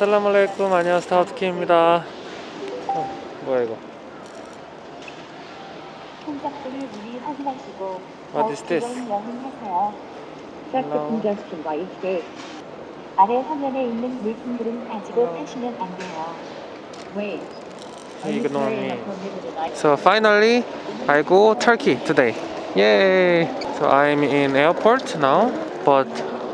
아살라말레이쿰 안녕하세요 스타우트키입니다 어, 뭐야 이거 통작들을 미리 확인하시고 What is this? 아래 화면에 있는 물품들은 가지고 Hello. 타시면 안 돼요. Wait. Ignore me. So finally I go Turkey today Yay So I'm in airport now But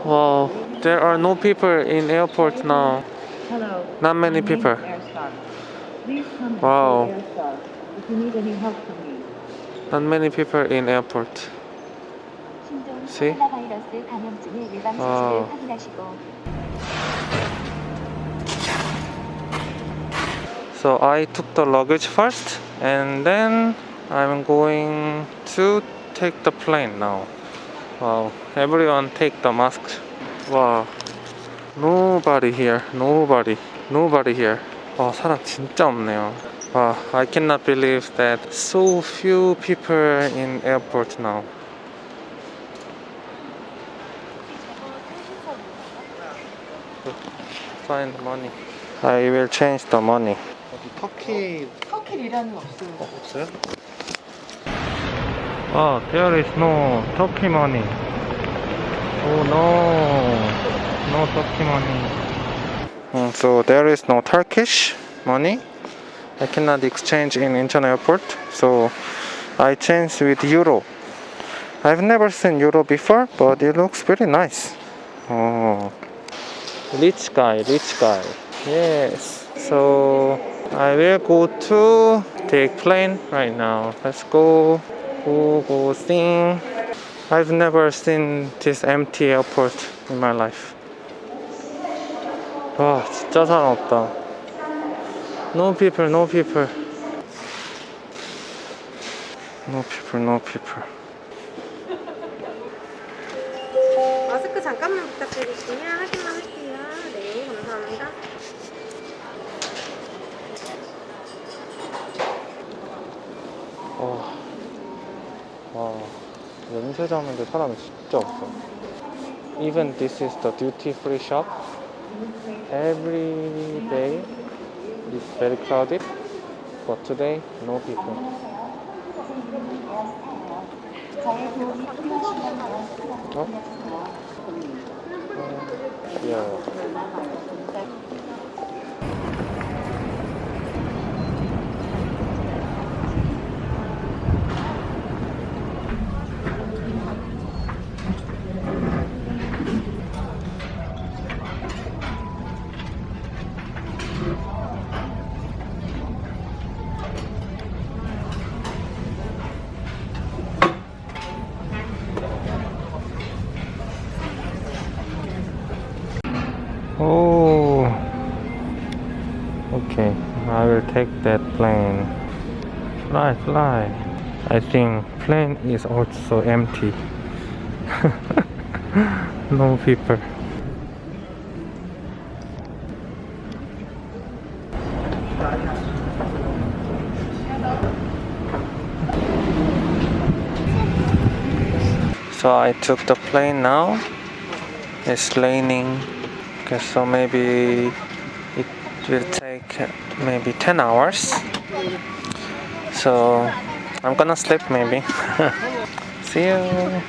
wow There are no people in airport now Hello. Not many people. Wow. Not many people in airport. See? Wow. So I took the luggage first and then I'm going to take the plane now. Wow, everyone take the mask. Wow. Nobody here, nobody, nobody here. 와, 사람 진짜 없네요. 와, I cannot believe that so few people in airport now. Find money. I will change the money. 어디 터키 터키 리라는 없어요. 어, 없어요? 아, there is no Turkey money. Oh no, no Turkey money. Mm, so there is no Turkish money. I cannot exchange in Incheon airport. So I change with euro. I've never seen euro before, but it looks pretty nice. Oh, rich guy, rich guy. Yes. So I will go to take plane right now. Let's go. Go go sing. I've never seen this empty airport in my life. 와 진짜 사람 없다. No people, no people. No people, no people. 마스크 잠깐만 부탁드릴게요. 확인만 할게요. 네, 감사합니다. 와, 와, 면세점인데 사람이 진짜 없어. Even this is the duty free shop. every day is very crowded. But today no people. Oh? uh, yeah. Oh, okay. I will take that plane. Fly, fly. I think plane is also empty. no people. So I took the plane now. It's raining. Okay, so maybe it will take maybe 10 hours. So I'm gonna sleep maybe. See you.